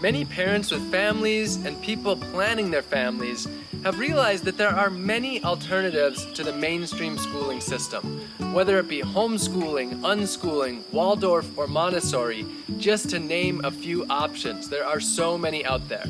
Many parents with families and people planning their families have realized that there are many alternatives to the mainstream schooling system, whether it be homeschooling, unschooling, Waldorf, or Montessori, just to name a few options. There are so many out there.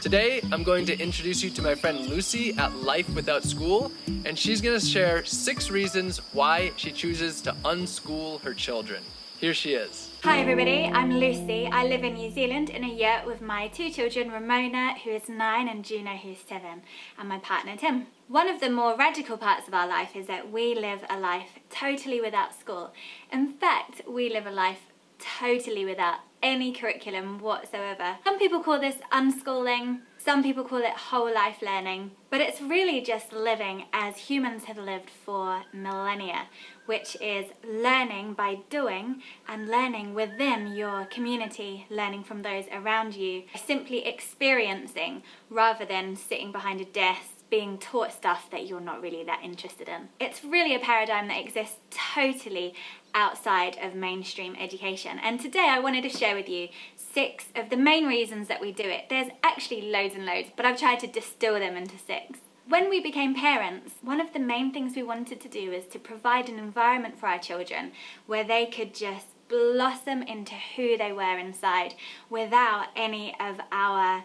Today, I'm going to introduce you to my friend Lucy at Life Without School, and she's going to share six reasons why she chooses to unschool her children. Here she is. Hi everybody, I'm Lucy. I live in New Zealand in a yurt with my two children, Ramona, who is nine, and Juno, who's seven, and my partner, Tim. One of the more radical parts of our life is that we live a life totally without school. In fact, we live a life totally without any curriculum whatsoever. Some people call this unschooling, some people call it whole life learning, but it's really just living as humans have lived for millennia, which is learning by doing and learning within your community, learning from those around you, simply experiencing rather than sitting behind a desk being taught stuff that you're not really that interested in. It's really a paradigm that exists totally outside of mainstream education. And today I wanted to share with you six of the main reasons that we do it. There's actually loads and loads, but I've tried to distill them into six. When we became parents, one of the main things we wanted to do is to provide an environment for our children where they could just blossom into who they were inside without any of our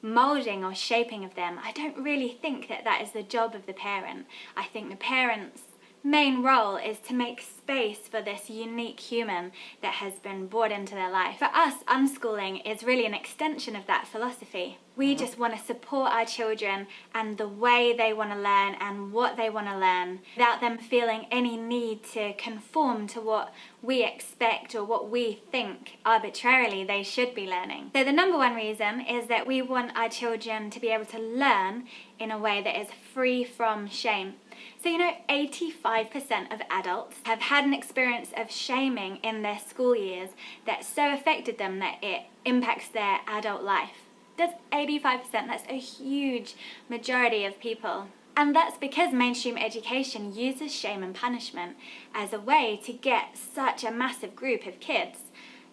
molding or shaping of them. I don't really think that that is the job of the parent. I think the parents main role is to make space for this unique human that has been brought into their life. For us, unschooling is really an extension of that philosophy. We mm-hmm. just want to support our children and the way they want to learn and what they want to learn without them feeling any need to conform to what we expect or what we think arbitrarily they should be learning. So the number one reason is that we want our children to be able to learn in a way that is free from shame. So you know 85% of adults have had an experience of shaming in their school years that so affected them that it impacts their adult life. That's 85%, that's a huge majority of people. And that's because mainstream education uses shame and punishment as a way to get such a massive group of kids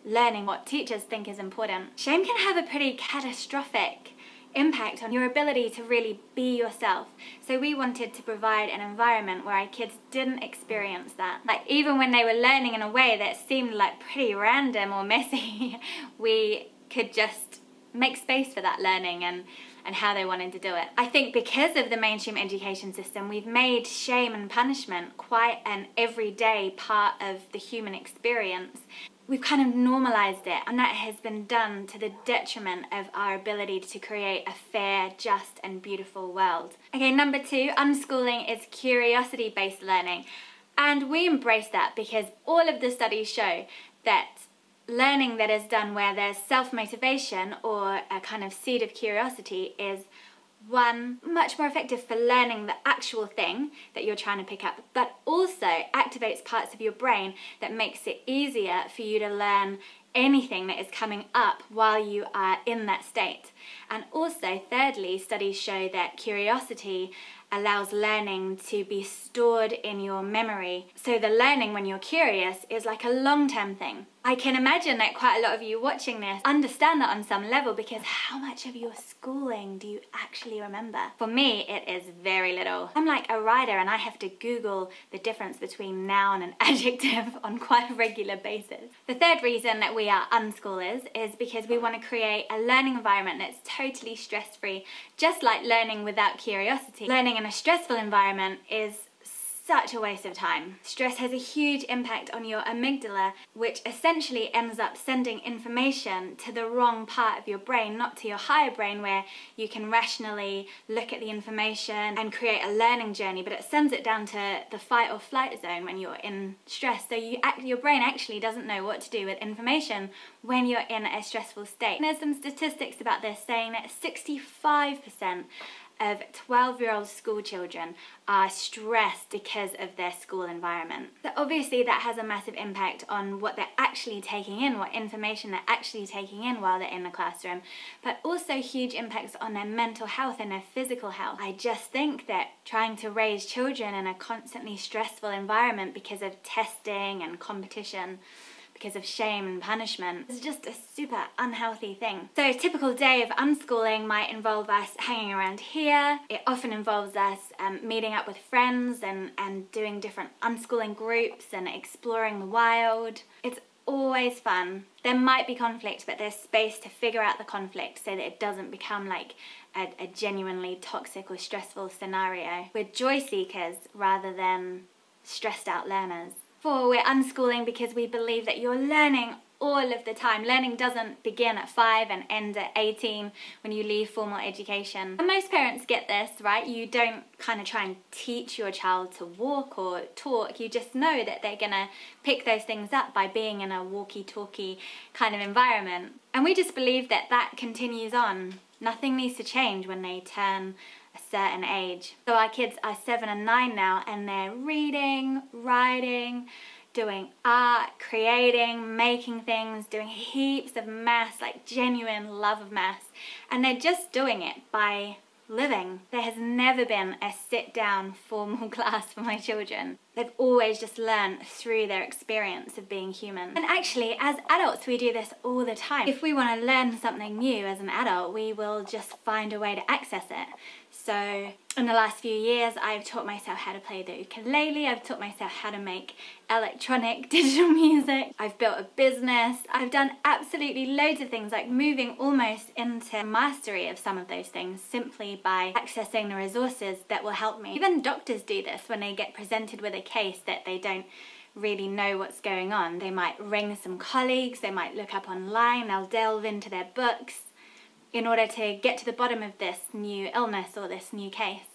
learning what teachers think is important. Shame can have a pretty catastrophic impact on your ability to really be yourself. So we wanted to provide an environment where our kids didn't experience that. Like even when they were learning in a way that seemed like pretty random or messy, we could just make space for that learning and and how they wanted to do it. I think because of the mainstream education system, we've made shame and punishment quite an everyday part of the human experience we've kind of normalized it and that has been done to the detriment of our ability to create a fair, just and beautiful world. Okay, number two, unschooling is curiosity-based learning. And we embrace that because all of the studies show that learning that is done where there's self-motivation or a kind of seed of curiosity is one, much more effective for learning the actual thing that you're trying to pick up, but also activates parts of your brain that makes it easier for you to learn anything that is coming up while you are in that state. And also, thirdly, studies show that curiosity allows learning to be stored in your memory. So the learning when you're curious is like a long-term thing. I can imagine that quite a lot of you watching this understand that on some level because how much of your schooling do you actually remember? For me, it is very little. I'm like a writer and I have to Google the difference between noun and adjective on quite a regular basis. The third reason that we are unschoolers is because we want to create a learning environment that's totally stress-free, just like learning without curiosity. Learning in a stressful environment is such a waste of time. Stress has a huge impact on your amygdala, which essentially ends up sending information to the wrong part of your brain, not to your higher brain where you can rationally look at the information and create a learning journey, but it sends it down to the fight or flight zone when you're in stress. So you act, your brain actually doesn't know what to do with information when you're in a stressful state. And there's some statistics about this saying that 65% of 12 year old school children are stressed because of their school environment. So obviously that has a massive impact on what they're actually taking in, what information they're actually taking in while they're in the classroom, but also huge impacts on their mental health and their physical health. I just think that trying to raise children in a constantly stressful environment because of testing and competition because of shame and punishment. It's just a super unhealthy thing. So a typical day of unschooling might involve us hanging around here. It often involves us um, meeting up with friends and, and doing different unschooling groups and exploring the wild. It's always fun. There might be conflict, but there's space to figure out the conflict so that it doesn't become like a, a genuinely toxic or stressful scenario. We're joy seekers rather than stressed out learners. Four, we're unschooling because we believe that you're learning all of the time. Learning doesn't begin at 5 and end at 18 when you leave formal education. And most parents get this, right? You don't kind of try and teach your child to walk or talk. You just know that they're going to pick those things up by being in a walkie-talkie kind of environment. And we just believe that that continues on. Nothing needs to change when they turn a certain age. So our kids are 7 and 9 now and they're reading, writing, doing art, creating, making things, doing heaps of maths, like genuine love of maths. And they're just doing it by living. There has never been a sit down formal class for my children. They've always just learned through their experience of being human. And actually, as adults, we do this all the time. If we want to learn something new as an adult, we will just find a way to access it. So in the last few years, I've taught myself how to play the ukulele, I've taught myself how to make electronic digital music, I've built a business, I've done absolutely loads of things like moving almost into mastery of some of those things simply by accessing the resources that will help me. Even doctors do this when they get presented with a case that they don't really know what's going on. They might ring some colleagues, they might look up online, they'll delve into their books in order to get to the bottom of this new illness or this new case.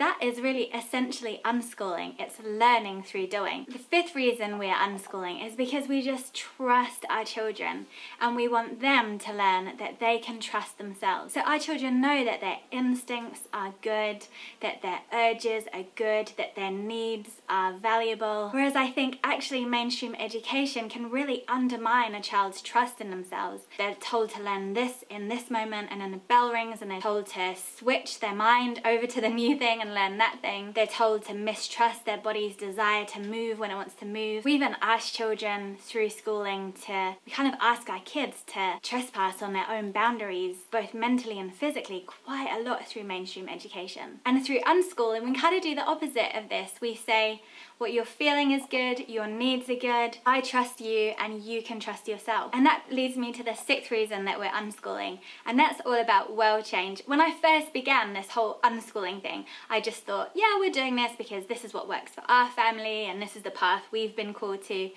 That is really essentially unschooling. It's learning through doing. The fifth reason we're unschooling is because we just trust our children and we want them to learn that they can trust themselves. So our children know that their instincts are good, that their urges are good, that their needs are valuable. Whereas I think actually mainstream education can really undermine a child's trust in themselves. They're told to learn this in this moment and then the bell rings and they're told to switch their mind over to the new thing and learn that thing. They're told to mistrust their body's desire to move when it wants to move. We even ask children through schooling to, we kind of ask our kids to trespass on their own boundaries, both mentally and physically, quite a lot through mainstream education. And through unschooling, we kind of do the opposite of this. We say, what you're feeling is good, your needs are good, I trust you and you can trust yourself. And that leads me to the sixth reason that we're unschooling, and that's all about world change. When I first began this whole unschooling thing, I just thought, yeah, we're doing this because this is what works for our family and this is the path we've been called to.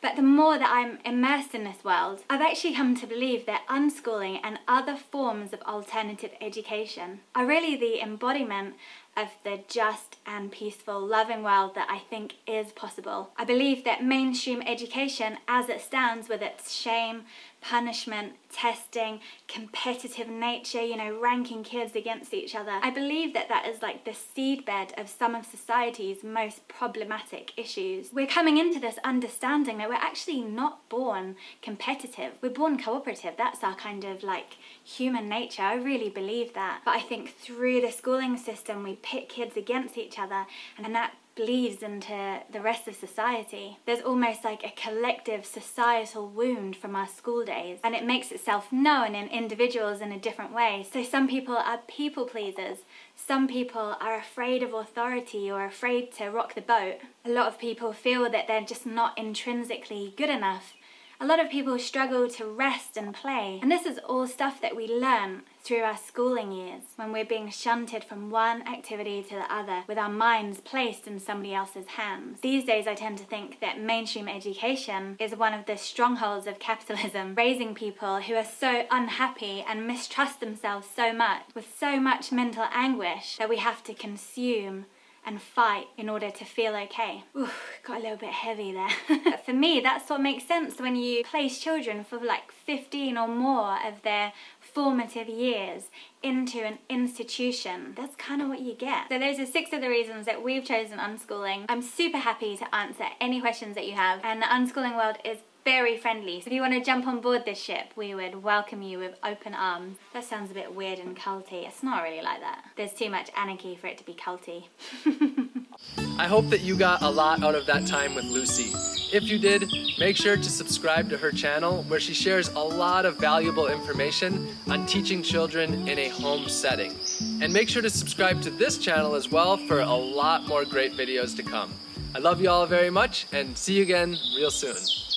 But the more that I'm immersed in this world, I've actually come to believe that unschooling and other forms of alternative education are really the embodiment of the just and peaceful, loving world that I think is possible. I believe that mainstream education, as it stands with its shame, punishment, testing, competitive nature, you know, ranking kids against each other. I believe that that is like the seedbed of some of society's most problematic issues. We're coming into this understanding that we're actually not born competitive. We're born cooperative. That's our kind of like human nature. I really believe that. But I think through the schooling system, we pit kids against each other, and that bleeds into the rest of society. There's almost like a collective societal wound from our school days, and it makes itself known in individuals in a different way. So some people are people pleasers, some people are afraid of authority or afraid to rock the boat. A lot of people feel that they're just not intrinsically good enough a lot of people struggle to rest and play, and this is all stuff that we learn through our schooling years when we're being shunted from one activity to the other with our minds placed in somebody else's hands. These days, I tend to think that mainstream education is one of the strongholds of capitalism, raising people who are so unhappy and mistrust themselves so much with so much mental anguish that we have to consume and fight in order to feel okay. Ooh, got a little bit heavy there. for me, that's what makes sense when you place children for like 15 or more of their formative years into an institution. That's kind of what you get. So those are six of the reasons that we've chosen unschooling. I'm super happy to answer any questions that you have and the unschooling world is very friendly. So if you want to jump on board this ship, we would welcome you with open arms. That sounds a bit weird and culty. It's not really like that. There's too much anarchy for it to be culty. I hope that you got a lot out of that time with Lucy. If you did, make sure to subscribe to her channel where she shares a lot of valuable information on teaching children in a home setting. And make sure to subscribe to this channel as well for a lot more great videos to come. I love you all very much and see you again real soon.